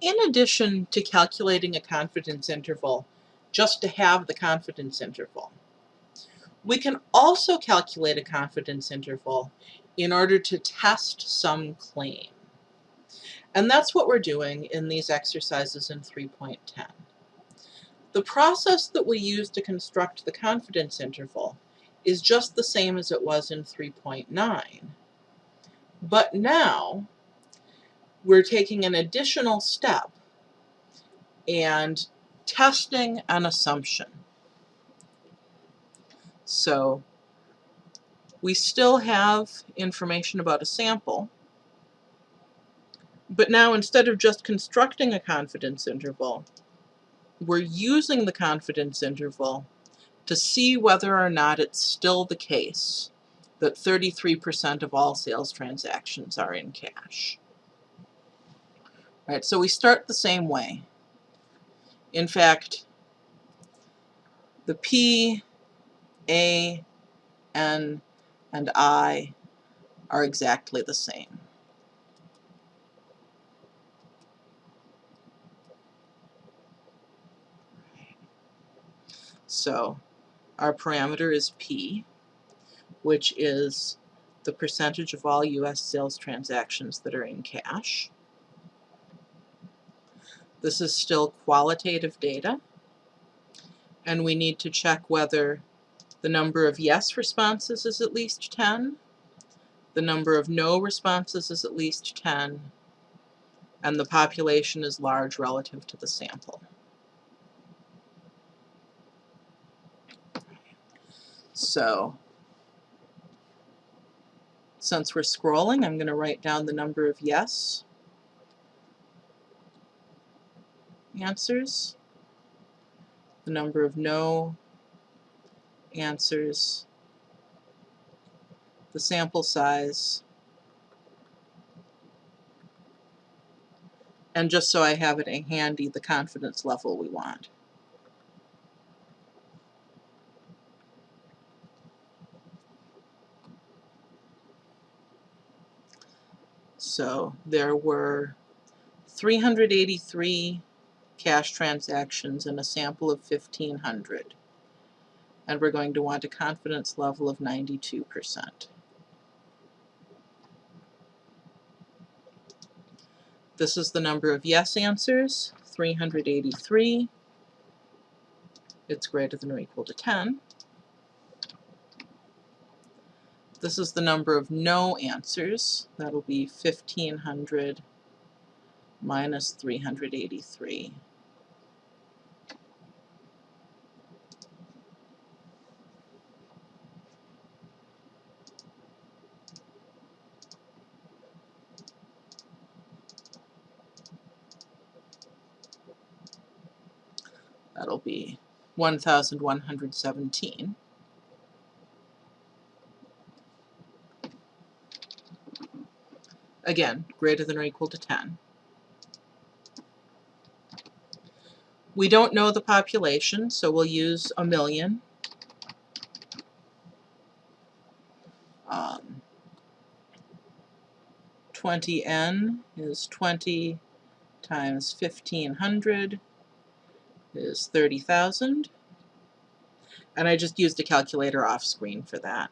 In addition to calculating a confidence interval, just to have the confidence interval, we can also calculate a confidence interval in order to test some claim. And that's what we're doing in these exercises in 3.10. The process that we use to construct the confidence interval is just the same as it was in 3.9. But now we're taking an additional step and testing an assumption. So we still have information about a sample, but now instead of just constructing a confidence interval, we're using the confidence interval to see whether or not it's still the case that 33% of all sales transactions are in cash. So we start the same way. In fact, the P, A, N, and I are exactly the same. So our parameter is P, which is the percentage of all U.S. sales transactions that are in cash. This is still qualitative data, and we need to check whether the number of yes responses is at least 10, the number of no responses is at least 10, and the population is large relative to the sample. So since we're scrolling, I'm going to write down the number of yes answers, the number of no answers, the sample size, and just so I have it handy, the confidence level we want. So there were 383 cash transactions in a sample of 1,500. And we're going to want a confidence level of 92%. This is the number of yes answers, 383. It's greater than or equal to 10. This is the number of no answers. That'll be 1,500 minus 383. That'll be 1,117. Again, greater than or equal to 10. We don't know the population, so we'll use a million. Um, 20n is 20 times 1500 is 30,000. And I just used a calculator off screen for that.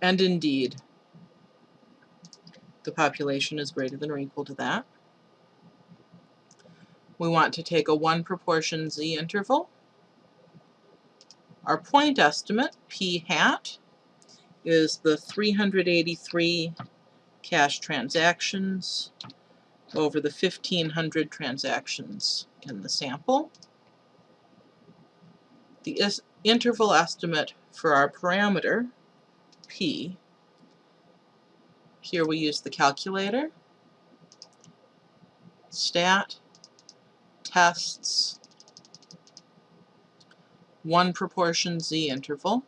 And indeed, the population is greater than or equal to that. We want to take a 1 proportion z interval. Our point estimate, p hat, is the 383 cash transactions over the 1500 transactions in the sample. The interval estimate for our parameter P. Here we use the calculator, stat, tests, one proportion z interval.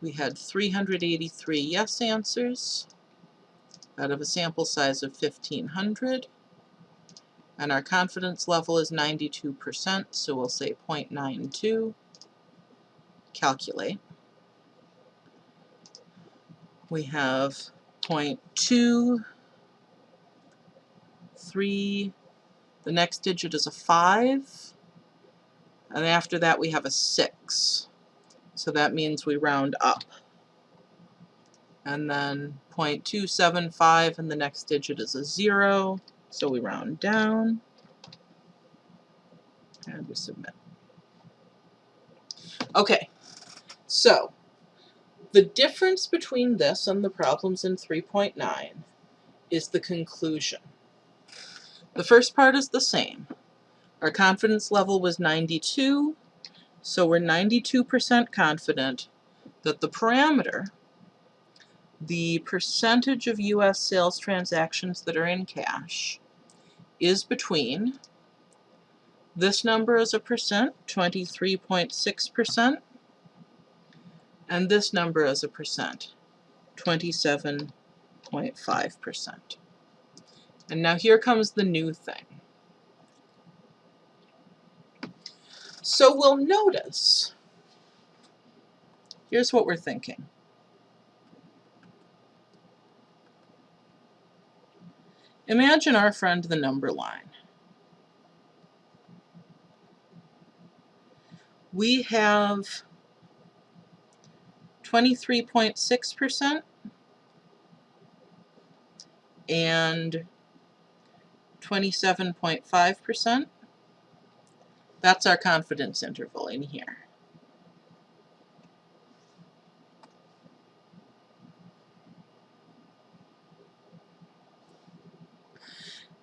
We had 383 yes answers out of a sample size of 1500 and our confidence level is 92%, so we'll say 0.92, calculate we have point two, three, the next digit is a five, and after that we have a six. So that means we round up. And then 0.275 and the next digit is a zero, so we round down. And we submit. Okay, so the difference between this and the problems in 3.9 is the conclusion. The first part is the same. Our confidence level was 92, so we're 92% confident that the parameter, the percentage of US sales transactions that are in cash, is between this number is a percent, 23.6%, and this number is a percent, 27.5%. And now here comes the new thing. So we'll notice, here's what we're thinking. Imagine our friend the number line. We have 23.6% and 27.5%. That's our confidence interval in here.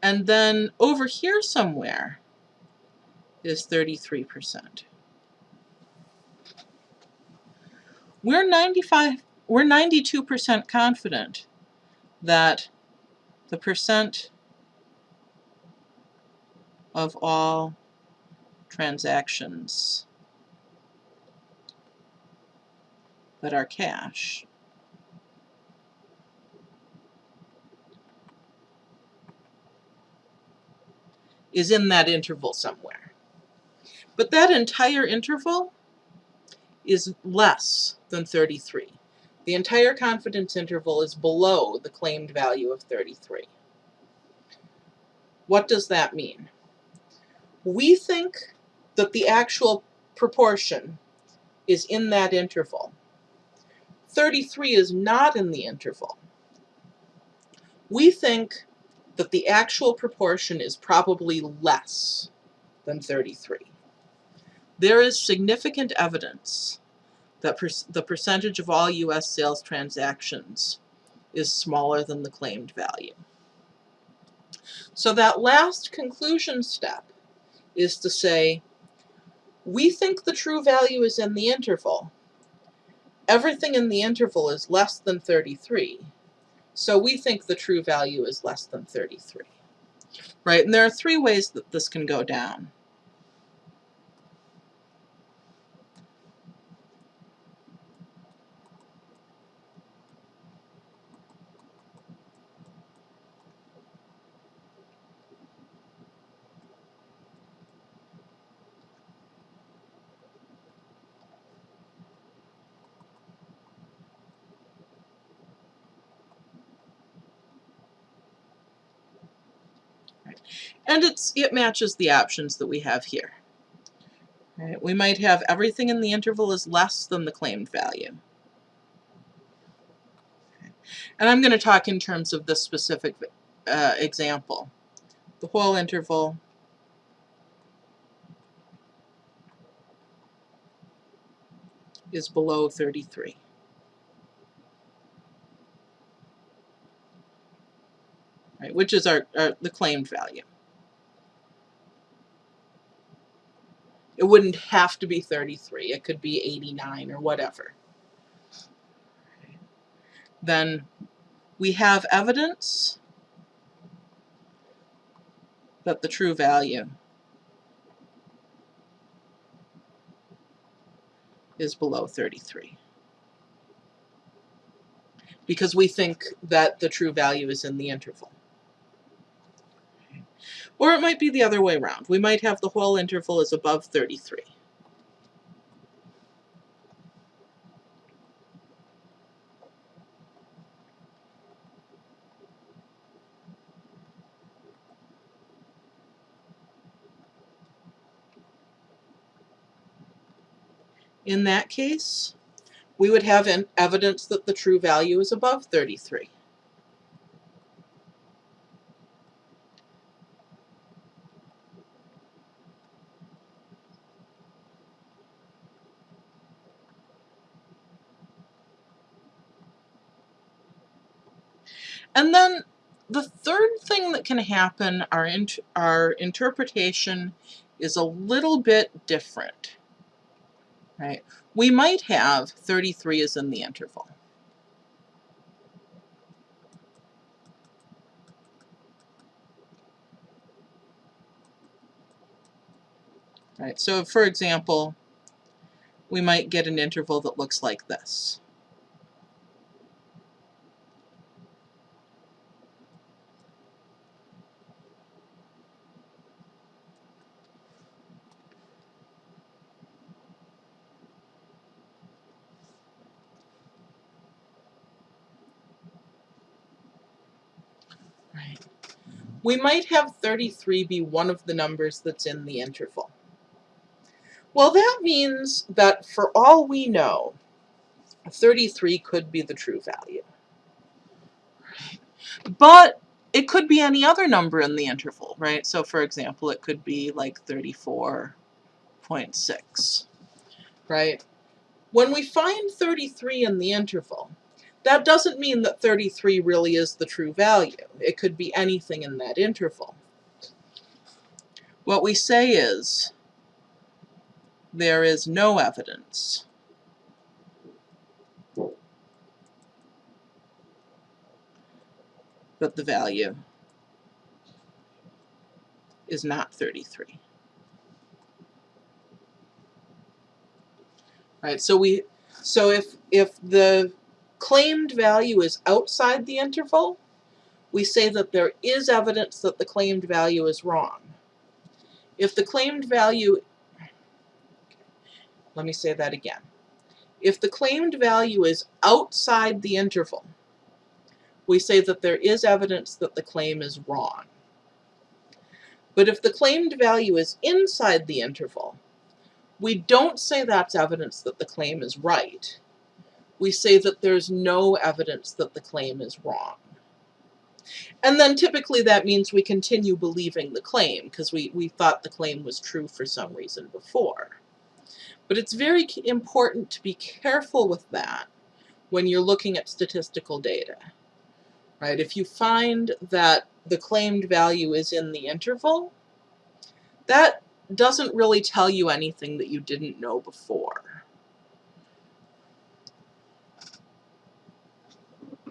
And then over here somewhere is 33%. We're 95 we're 92% confident that the percent of all transactions that are cash is in that interval somewhere. But that entire interval is less than 33. The entire confidence interval is below the claimed value of 33. What does that mean? We think that the actual proportion is in that interval. 33 is not in the interval. We think that the actual proportion is probably less than 33. There is significant evidence that per the percentage of all U.S. sales transactions is smaller than the claimed value. So that last conclusion step is to say, we think the true value is in the interval. Everything in the interval is less than 33. So we think the true value is less than 33. Right, and there are three ways that this can go down. And it's it matches the options that we have here. Right, we might have everything in the interval is less than the claimed value. And I'm going to talk in terms of this specific uh, example. The whole interval is below 33. Right, which is our, our the claimed value. It wouldn't have to be 33. It could be 89 or whatever. Then we have evidence that the true value is below 33 because we think that the true value is in the interval. Or it might be the other way around. We might have the whole interval is above 33. In that case, we would have evidence that the true value is above 33. And then the third thing that can happen, our, int our interpretation is a little bit different, right? We might have 33 is in the interval. Right, so for example, we might get an interval that looks like this. We might have 33 be one of the numbers that's in the interval. Well, that means that for all we know, 33 could be the true value. But it could be any other number in the interval, right? So for example, it could be like 34.6, right? When we find 33 in the interval, that doesn't mean that 33 really is the true value. It could be anything in that interval. What we say is there is no evidence that the value is not 33. Right, so we so if if the claimed value is outside the interval, we say that there is evidence that the claimed value is wrong. If the claimed value, let me say that again. If the claimed value is outside the interval, we say that there is evidence that the claim is wrong. But if the claimed value is inside the interval, we don't say that's evidence that the claim is right we say that there's no evidence that the claim is wrong. And then typically that means we continue believing the claim because we, we thought the claim was true for some reason before. But it's very important to be careful with that when you're looking at statistical data. Right? If you find that the claimed value is in the interval, that doesn't really tell you anything that you didn't know before.